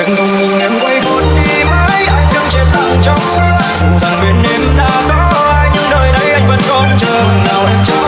Thành công mình em quay vốn đi mãi, Anh đứng chết lặng trong mưa. Dù rằng bên em đã có ai Nhưng đời này anh vẫn còn chờ. Nào em chờ